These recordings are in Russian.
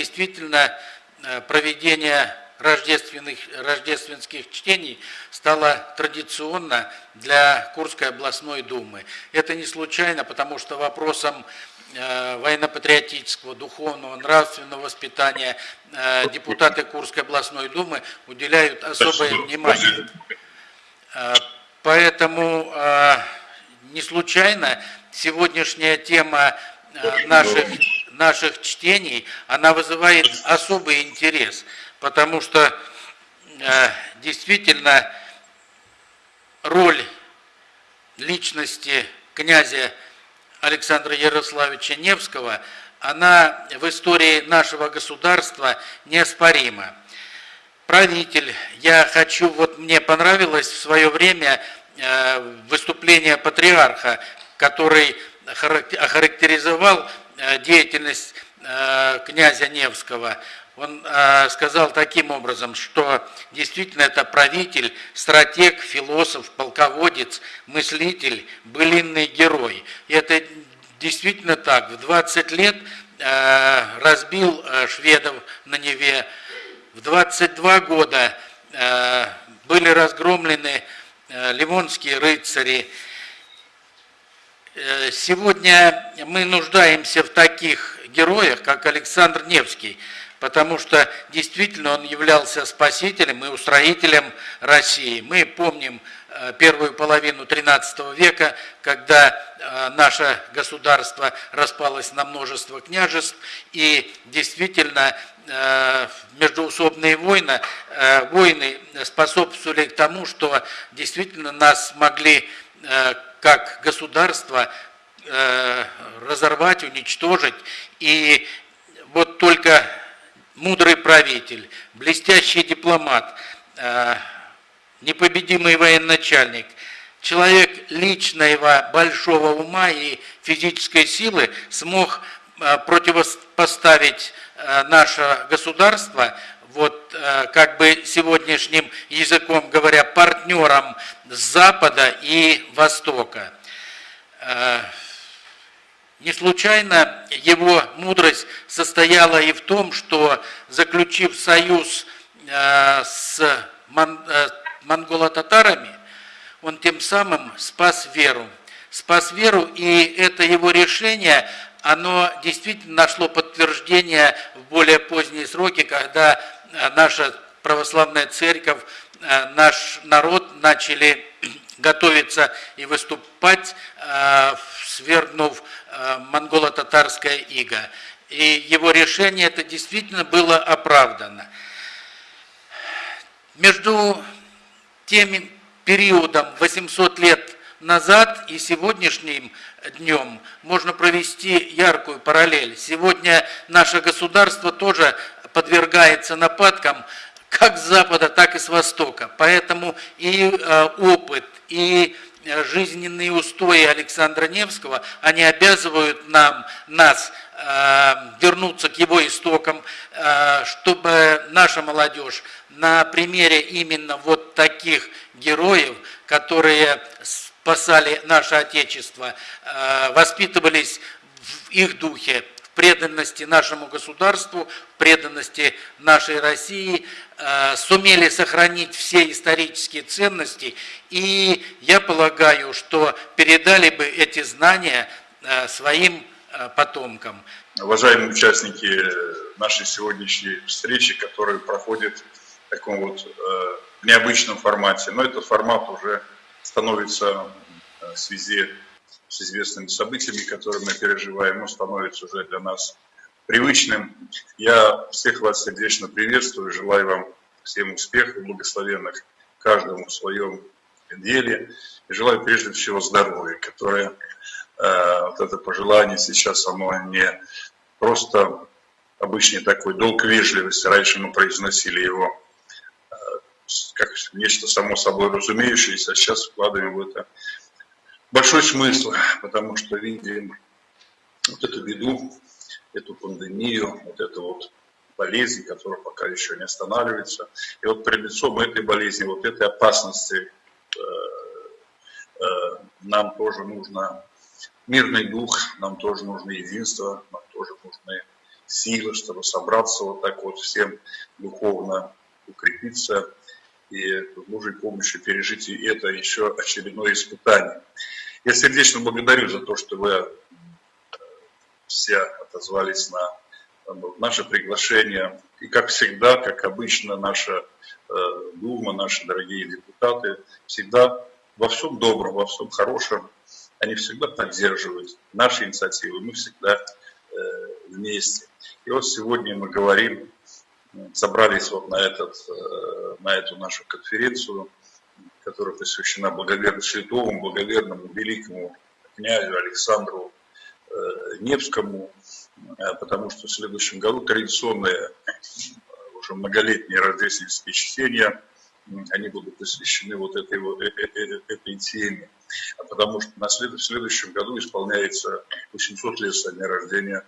действительно проведение рождественных, рождественских чтений стало традиционно для Курской областной думы. Это не случайно, потому что вопросом Э, военно-патриотического, духовного, нравственного воспитания э, депутаты Курской областной думы уделяют особое внимание. Э, поэтому не случайно сегодняшняя тема наших, наших чтений, она вызывает особый интерес, потому что действительно роль личности князя Александра Ярославича Невского, она в истории нашего государства неоспорима. Правитель, я хочу, вот мне понравилось в свое время э, выступление патриарха, который охарактеризовал э, деятельность э, князя Невского. Он сказал таким образом, что действительно это правитель, стратег, философ, полководец, мыслитель, былинный герой. И это действительно так. В 20 лет разбил шведов на Неве, в 22 года были разгромлены ливонские рыцари. Сегодня мы нуждаемся в таких героях, как Александр Невский, потому что действительно он являлся спасителем и устроителем России. Мы помним э, первую половину XIII века, когда э, наше государство распалось на множество княжеств, и действительно э, междуусобные войны, войны способствовали тому, что действительно нас могли как государство разорвать, уничтожить. И вот только мудрый правитель, блестящий дипломат, э, непобедимый военачальник, человек личного большого ума и физической силы смог э, противопоставить э, наше государство, вот как бы сегодняшним языком говоря, партнерам с Запада и Востока. Не случайно его мудрость состояла и в том, что, заключив союз э, с э, монголо-татарами, он тем самым спас веру. Спас веру, и это его решение, оно действительно нашло подтверждение в более поздние сроки, когда э, наша православная церковь, наш народ начали готовиться и выступать, свергнув Э, монголо-татарская ига. И его решение это действительно было оправдано. Между тем периодом 800 лет назад и сегодняшним днем можно провести яркую параллель. Сегодня наше государство тоже подвергается нападкам как с запада, так и с востока. Поэтому и э, опыт, и Э, жизненные устои Александра Невского, они обязывают нам, нас э, вернуться к его истокам, чтобы наша молодежь на примере именно вот таких героев, которые спасали наше Отечество, воспитывались в их духе, преданности нашему государству, преданности нашей России, э, сумели сохранить все исторические ценности, и я полагаю, что передали бы эти знания э, своим э, потомкам. Уважаемые участники нашей сегодняшней встречи, которая проходит в таком вот необычном формате, но этот формат уже становится в связи с известными событиями, которые мы переживаем, он становится уже для нас привычным. Я всех вас сердечно приветствую, желаю вам всем успехов, благословенных каждому в своем деле. И желаю прежде всего здоровья, которое, э, вот это пожелание сейчас, оно не просто обычный такой долг вежливости, раньше мы произносили его э, как нечто само собой разумеющееся, а сейчас вкладываем в это большой смысл, потому что видим вот эту беду, эту пандемию, вот эту вот болезнь, которая пока еще не останавливается. И вот перед лицом этой болезни, вот этой опасности э, э, нам тоже нужно мирный дух, нам тоже нужно единство, нам тоже нужны силы, чтобы собраться вот так вот всем духовно укрепиться и с Божьей помощью пережить и это еще очередное испытание. Я сердечно благодарю за то, что вы все отозвались на наше приглашение. И как всегда, как обычно, наша э, Дума, наши дорогие депутаты всегда во всем добром, во всем хорошем, они всегда поддерживают наши инициативы, мы всегда э, вместе. И вот сегодня мы говорим, собрались вот на, этот, э, на эту нашу конференцию, которая посвящена благоверному, святому, благоверному, великому князю Александру Невскому, потому что в следующем году традиционные уже многолетние рождественские чтения, они будут посвящены вот этой, вот, э, э, э, этой теме. А потому что на след, в следующем году исполняется 800 лет со дня рождения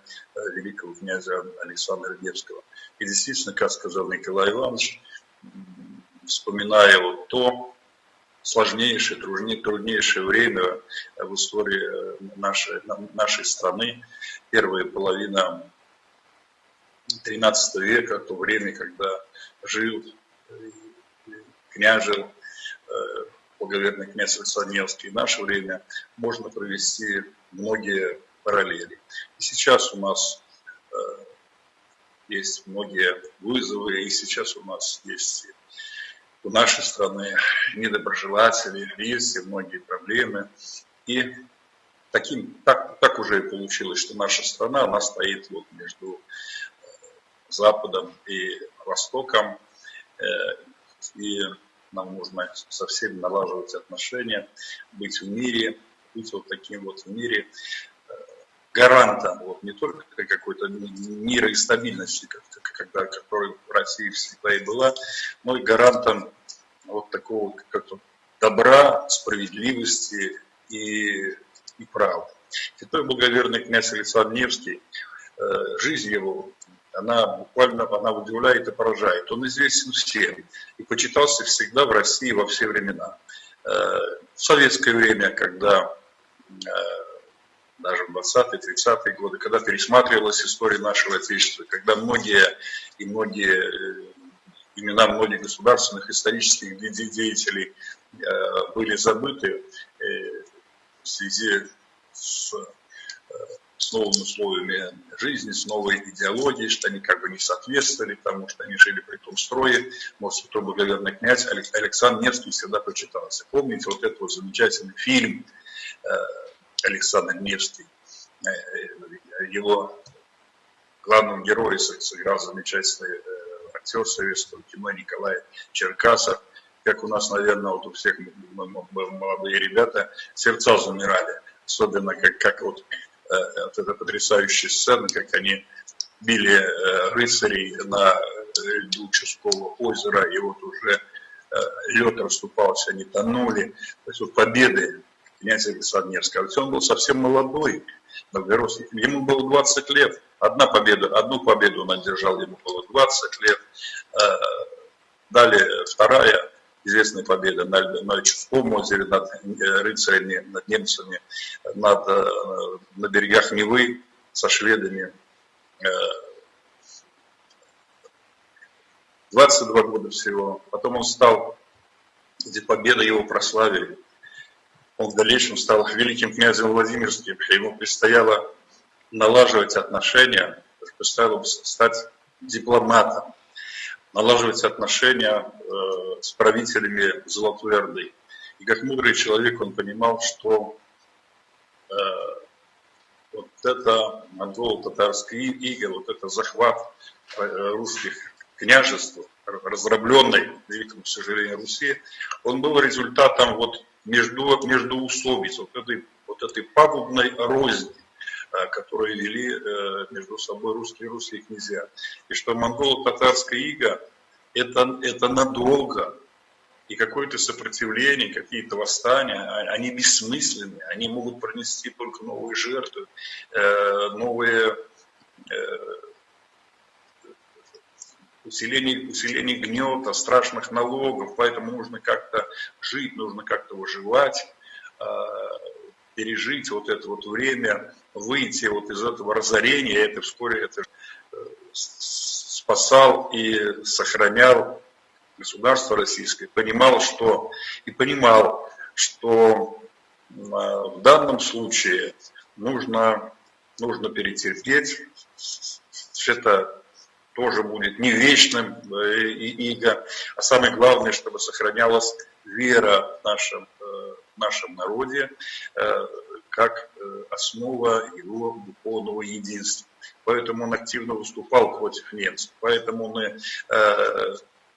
великого князя Александра Невского. И действительно, как сказал Николай Иванович, вспоминая вот то сложнейшее, труднейшее время в истории нашей, нашей страны, первая половина XIII века, то время, когда жил княжил благоверный князь Александревский, в наше время можно провести многие параллели. И сейчас у нас э, есть многие вызовы, и сейчас у нас есть у нашей страны недоброжелатели, есть и многие проблемы. И таким, так, так уже и получилось, что наша страна, она стоит вот между э, Западом и Востоком. Э, и нам нужно со всеми налаживать отношения, быть в мире, быть вот таким вот в мире э, гарантом, не только какой-то мира и стабильности, когда, которой в России всегда и была, но и гарантом вот такого как-то добра, справедливости и и правды. Святой благоверный князь Александр Невский, э, жизнь его, она буквально она удивляет и поражает. Он известен всем и почитался всегда в России во все времена. Э, в советское время, когда э, даже в 20-30-е годы, когда пересматривалась история нашего Отечества, когда многие и многие имена многих государственных исторических деятелей были забыты, в связи с, э, с новыми условиями жизни, с новой идеологией, что они как бы не соответствовали тому, что они жили при том строе. Может, святой благоверный князь Александр Невский всегда почитался. Помните вот этот вот замечательный фильм э, Александр Невский, э, его главным героем сыграл замечательный актер советского кино Николай Черкасов – как у нас, наверное, вот у всех молодые ребята, сердца замирали. Особенно, как, как вот, э, вот эта потрясающая сцена, как они били э, рыцарей на льду Ческого озера, и вот уже э, лед расступался, они тонули. То есть вот победы князя. Ведь он был совсем молодой, Новгородский. Ему было 20 лет. Одна победа, одну победу он одержал, ему было 20 лет. Далее вторая известная победа на, на Чудском озере над э, рыцарями, над немцами, над, э, на берегах Невы со шведами. 22 э, года всего. Потом он стал, где победа его прославили. Он в дальнейшем стал великим князем Владимирским. Ему предстояло налаживать отношения, предстояло стать дипломатом налаживать отношения э, с правителями Золотой Орды. И как мудрый человек он понимал, что э, вот это монголо-татарская ига, вот это захват э, русских княжеств, разрабленной, к сожалению, Руси, он был результатом вот между, междуусобиц, вот этой, вот этой пагубной розни, которые вели э, между собой русские и русские князья. И что монголо-татарская ига это, это надолго. И какое-то сопротивление, какие-то восстания, а, они бессмысленны, они могут принести только новые жертвы, э, новые э, усиление, усиление гнета, страшных налогов, поэтому нужно как-то жить, нужно как-то выживать пережить вот это вот время, выйти вот из этого разорения, это вскоре это спасал и сохранял государство российское, понимал, что и понимал, что в данном случае нужно, нужно перетерпеть, это тоже будет не вечным иго, а самое главное, чтобы сохранялась вера в нашем, э, в нашем народе э, как э, основа его духовного единства. Поэтому он активно выступал против немцев, поэтому он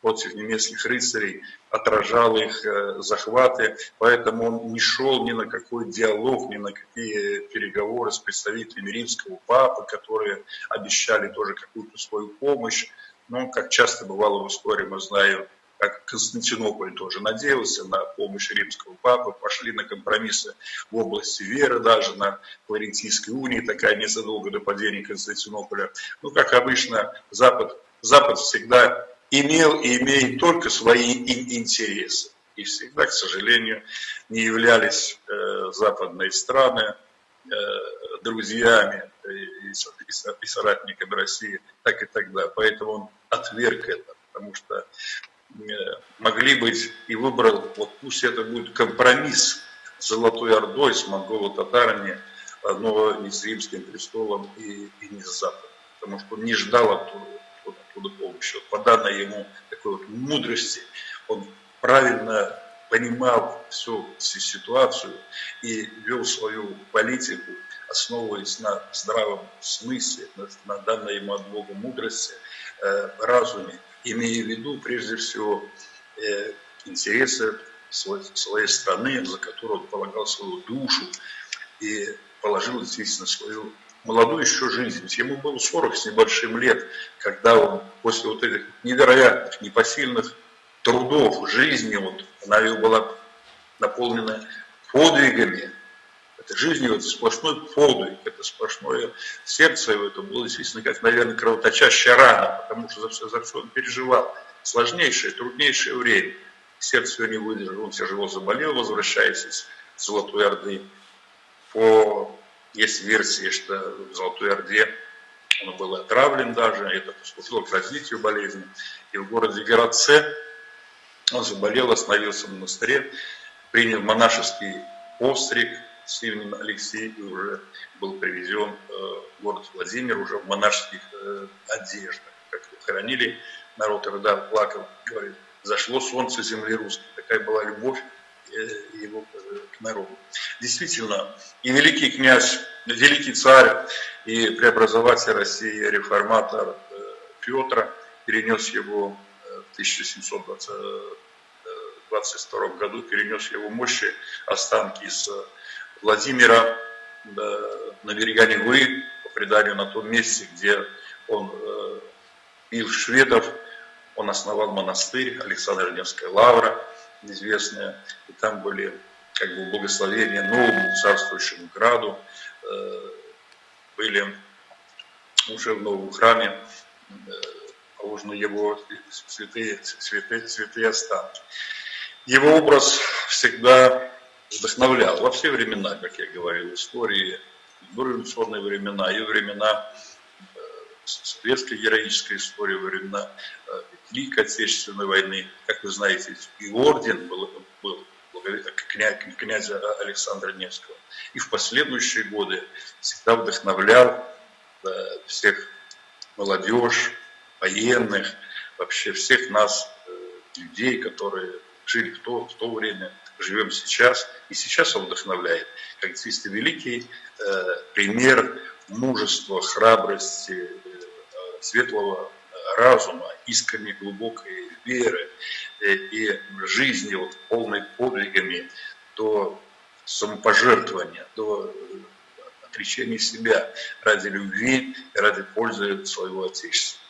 против немецких рыцарей отражал их захваты, поэтому он не шел ни на какой диалог, ни на какие переговоры с представителями римского папы, которые обещали тоже какую-то свою помощь. Но, как часто бывало в истории, мы знаем, как Константинополь тоже надеялся на помощь римского папы, пошли на компромиссы в области веры, даже на Флорентийской унии, такая незадолго до падения Константинополя. Ну, как обычно, Запад, Запад всегда имел и имеет только свои интересы. И всегда, к сожалению, не являлись э, западные страны э, друзьями и, и соратниками России, так и тогда. Поэтому он отверг это, потому что Э, могли быть и выбрал, вот пусть это будет компромисс с Золотой Ордой, с монголо-татарами, но не с римским престолом и, и не с Западом, потому что он не ждал оттуда, оттуда помощи. Вот по данной ему такой вот мудрости он правильно понимал всю, всю ситуацию и вел свою политику, основываясь на здравом смысле, на, на данной ему от Бога мудрости, э, разуме имея в виду прежде всего э, интересы своей страны, за которую он полагал свою душу и положил действительно свою молодую еще жизнь. Ему было 40 с небольшим лет, когда он после вот этих невероятных, непосильных трудов жизни, вот, она его была наполнена подвигами, это жизнь его, это сплошной подвиг, это сплошное сердце его, это было действительно как, наверное, кровоточащая рана, потому что за все, за все он переживал. Сложнейшее, труднейшее время. Сердце его не выдержало, он тяжело заболел, возвращаясь из Золотой Орды. По, есть версии, что в Золотой Орде он был отравлен даже, это послужило к развитию болезни. И в городе Городце он заболел, остановился в монастыре, принял монашеский постриг, с именем Алексей уже был привезен э, в город Владимир уже в монашеских э, одеждах. Как хоронили народ Ирда, плакал, говорит, зашло солнце земли русской. Такая была любовь его к народу. Действительно, и великий князь, великий царь и преобразователь России, реформатор Петр перенес его в 1722 году, перенес его мощи, останки из Владимира на берега Невы, по преданию на том месте, где он э, бил шведов, он основал монастырь, Александр Невская лавра, известная, и там были как бы благословения новому царствующему граду, э, были уже в новом храме э, положены его святые, святые, святые останки. Его образ всегда вдохновлял во все времена, как я говорил, истории, в революционные времена и времена э, советской героической истории, времена Великой Отечественной войны. Как вы знаете, и орден был, был князь, князя Александра Невского. И в последующие годы всегда вдохновлял э, всех молодежь, военных, вообще всех нас, людей, которые жили в то, в то время, живем сейчас, и сейчас он вдохновляет, как действительно великий э, пример мужества, храбрости, э, светлого разума, искренней глубокой веры э, и жизни вот, полной подвигами до самопожертвования, до э, отречения себя ради любви ради пользы своего Отечества.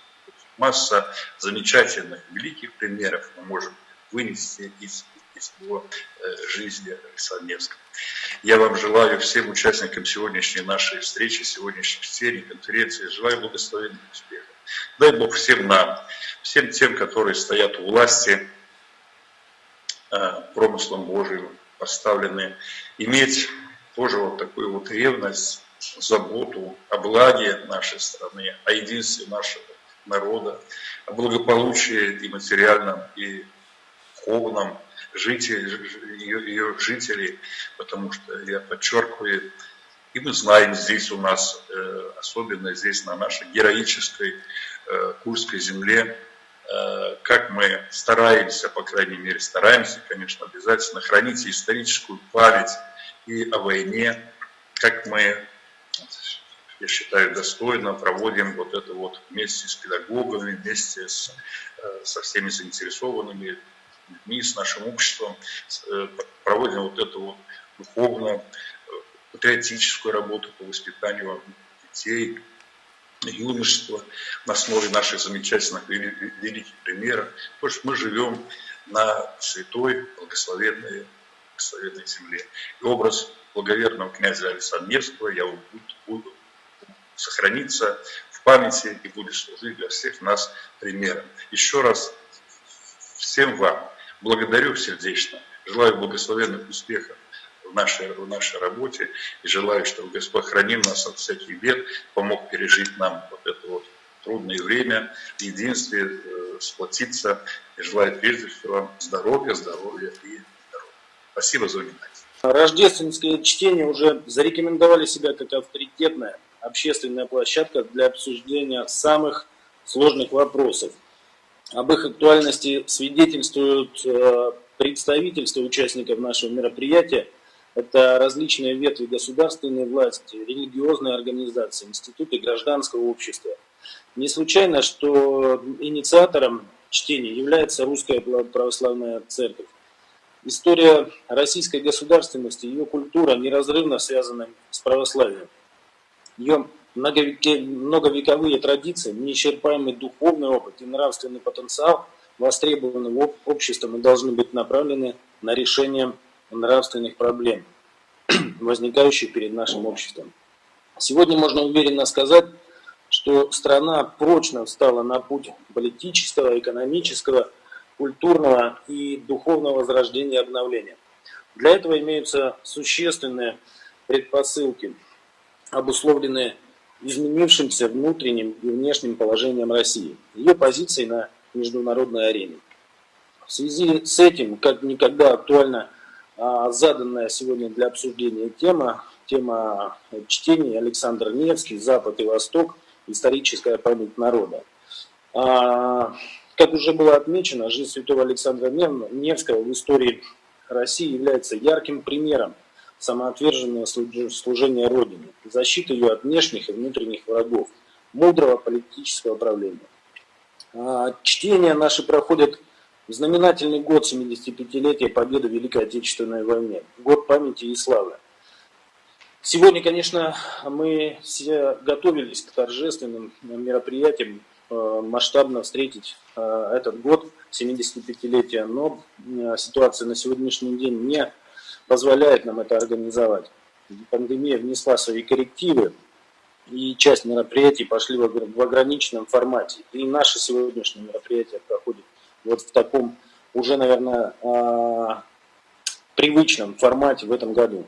Масса замечательных, великих примеров мы можем вынести из из его э, жизни Александра Я вам желаю всем участникам сегодняшней нашей встречи, сегодняшней серии, конференции, желаю благословенных успехов. Дай Бог всем нам, всем тем, которые стоят у власти, э, промыслом Божьим поставлены, иметь тоже вот такую вот ревность, заботу о благе нашей страны, о единстве нашего народа, о благополучии и материальном, и духовном жителей, ее, ее жителей, потому что, я подчеркиваю, и мы знаем здесь у нас, э, особенно здесь на нашей героической э, Курской земле, э, как мы стараемся, по крайней мере, стараемся, конечно, обязательно хранить историческую память и о войне, как мы, я считаю, достойно проводим вот это вот вместе с педагогами, вместе с, со всеми заинтересованными людьми, с нашим обществом, проводим вот эту вот духовно патриотическую работу по воспитанию детей, юношества на основе наших замечательных великих примеров. Потому что мы живем на святой, благословенной, благословенной земле. И образ благоверного князя Александра Невского я буду сохраниться в памяти и будет служить для всех нас примером. Еще раз всем вам благодарю сердечно, желаю благословенных успехов нашей, в нашей работе. И желаю, чтобы Господь хранил нас от всяких бед, помог пережить нам вот это вот трудное время, единстве, э, сплотиться. И желаю прежде всего здоровья, здоровья и здоровья. Спасибо за внимание. Рождественское чтение уже зарекомендовали себя как авторитетная общественная площадка для обсуждения самых сложных вопросов. Об их актуальности свидетельствуют э, представительства участников нашего мероприятия это различные ветви государственной власти, религиозные организации, институты гражданского общества. Не случайно, что инициатором чтения является Русская Православная Церковь. История российской государственности, ее культура неразрывно связана с православием. Ее многовековые традиции, неисчерпаемый духовный опыт и нравственный потенциал востребованным обществом и должны быть направлены на решение нравственных проблем, возникающих перед нашим обществом. Сегодня можно уверенно сказать, что страна прочно встала на путь политического, экономического, культурного и духовного возрождения и обновления. Для этого имеются существенные предпосылки, обусловленные изменившимся внутренним и внешним положением России, ее позицией на международной арене. В связи с этим, как никогда актуально заданная сегодня для обсуждения тема, тема чтения Александр Невский «Запад и Восток. Историческая память народа». А, как уже было отмечено, жизнь святого Александра Невского в истории России является ярким примером самоотверженного служения Родине, защиты ее от внешних и внутренних врагов, мудрого политического правления. А, чтения наши проходят в знаменательный год 75-летия победы в Великой Отечественной войне, год памяти и славы. Сегодня, конечно, мы все готовились к торжественным мероприятиям, э, масштабно встретить э, этот год 75-летия, но э, ситуация на сегодняшний день не позволяет нам это организовать. Пандемия внесла свои коррективы, и часть мероприятий пошли в ограниченном формате. И наше сегодняшнее мероприятие проходит вот в таком уже, наверное, а, привычном формате в этом году.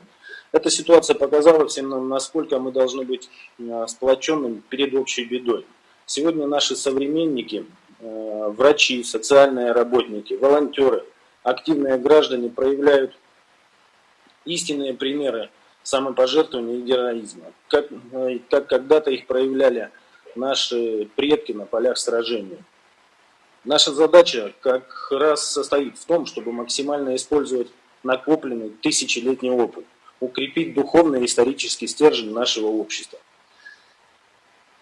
Эта ситуация показала всем нам, насколько мы должны быть а, сплоченными перед общей бедой. Сегодня наши современники, а, врачи, социальные работники, волонтеры, активные граждане проявляют истинные примеры самопожертвования и героизма, как, как когда-то их проявляли наши предки на полях сражений. Наша задача как раз состоит в том, чтобы максимально использовать накопленный тысячелетний опыт, укрепить духовный и исторический стержень нашего общества.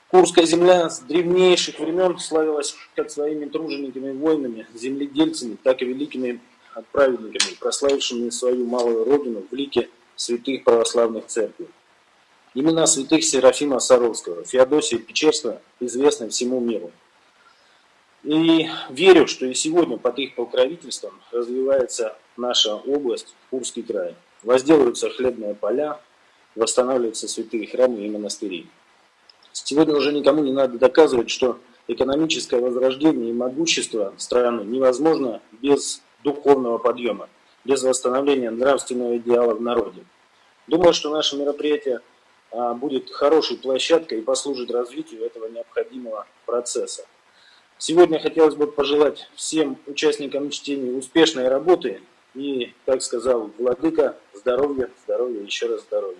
Курская земля с древнейших времен славилась как своими тружениками воинами, земледельцами, так и великими отправленниками, прославившими свою малую родину в лике святых православных церквей. Имена святых Серафима Саровского, Феодосия Печерского известны всему миру. И верю, что и сегодня под их покровительством развивается наша область, Курский край. Возделываются хлебные поля, восстанавливаются святые храмы и монастыри. Сегодня уже никому не надо доказывать, что экономическое возрождение и могущество страны невозможно без духовного подъема, без восстановления нравственного идеала в народе. Думаю, что наше мероприятие а, будет хорошей площадкой и послужит развитию этого необходимого процесса. Сегодня хотелось бы пожелать всем участникам чтения успешной работы и, как сказал Владыка, здоровья, здоровья, еще раз здоровья.